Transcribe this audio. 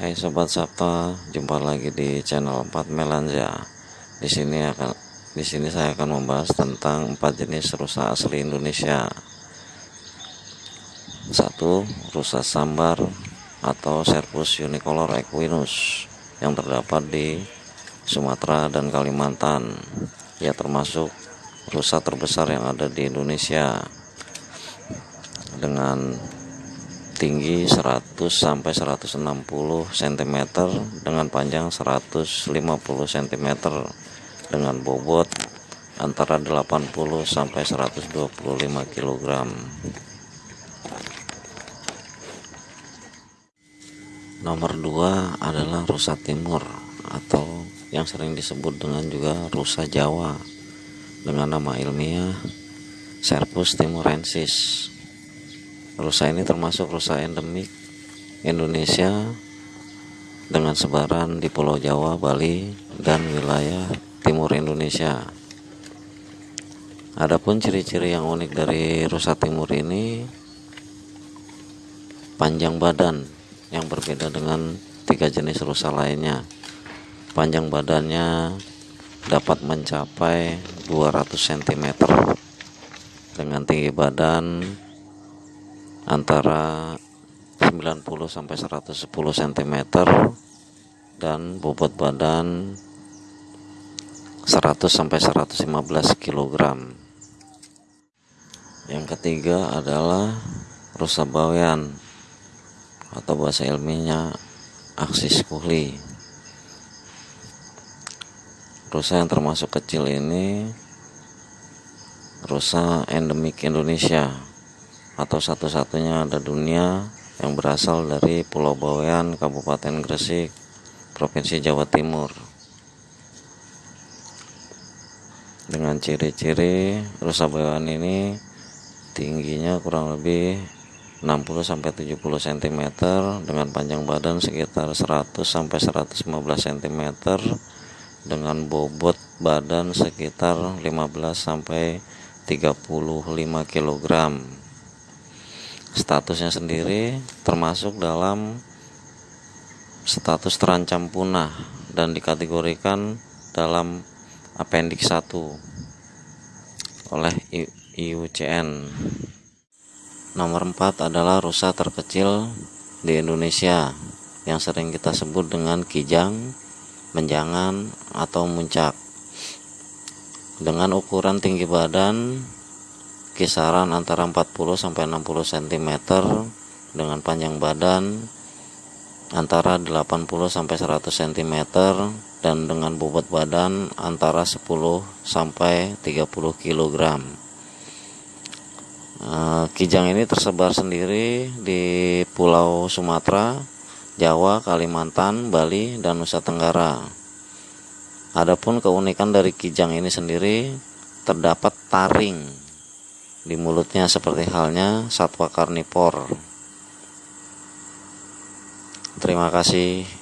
Hai sobat Sabta, jumpa lagi di channel 4 Melanza. Di sini akan di sini saya akan membahas tentang empat jenis rusa asli Indonesia. Satu, rusa sambar atau Serpus unicolor equinus yang terdapat di Sumatera dan Kalimantan. Ya termasuk rusa terbesar yang ada di Indonesia dengan tinggi 100 sampai 160 cm dengan panjang 150 cm dengan bobot antara 80 sampai 125 kg. Nomor 2 adalah rusa timur atau yang sering disebut dengan juga rusa Jawa dengan nama ilmiah Serpus timurensis rusa ini termasuk rusa endemik Indonesia dengan sebaran di Pulau Jawa, Bali, dan wilayah timur Indonesia. Adapun ciri-ciri yang unik dari rusa timur ini panjang badan yang berbeda dengan tiga jenis rusa lainnya. Panjang badannya dapat mencapai 200 cm dengan tinggi badan antara 90 sampai 110 cm dan bobot badan 100 sampai 115 kg. Yang ketiga adalah rusa bawean atau bahasa ilmiahnya aksis kuhli. Rusa yang termasuk kecil ini rusa endemik Indonesia atau satu-satunya ada dunia yang berasal dari Pulau Bawean, Kabupaten Gresik, Provinsi Jawa Timur. Dengan ciri-ciri rusa bawean ini tingginya kurang lebih 60 sampai 70 cm dengan panjang badan sekitar 100 sampai 115 cm dengan bobot badan sekitar 15 sampai 35 kg statusnya sendiri termasuk dalam status terancam punah dan dikategorikan dalam apendik 1 oleh IUCN nomor 4 adalah rusa terkecil di Indonesia yang sering kita sebut dengan kijang menjangan atau muncak. Dengan ukuran tinggi badan kisaran antara 40 sampai 60 cm dengan panjang badan antara 80 sampai 100 cm dan dengan bobot badan antara 10 sampai 30 kg. Kijang ini tersebar sendiri di Pulau Sumatera, Jawa, Kalimantan, Bali, dan Nusa Tenggara. Adapun keunikan dari kijang ini sendiri terdapat taring di mulutnya seperti halnya satwa karnivor. Terima kasih.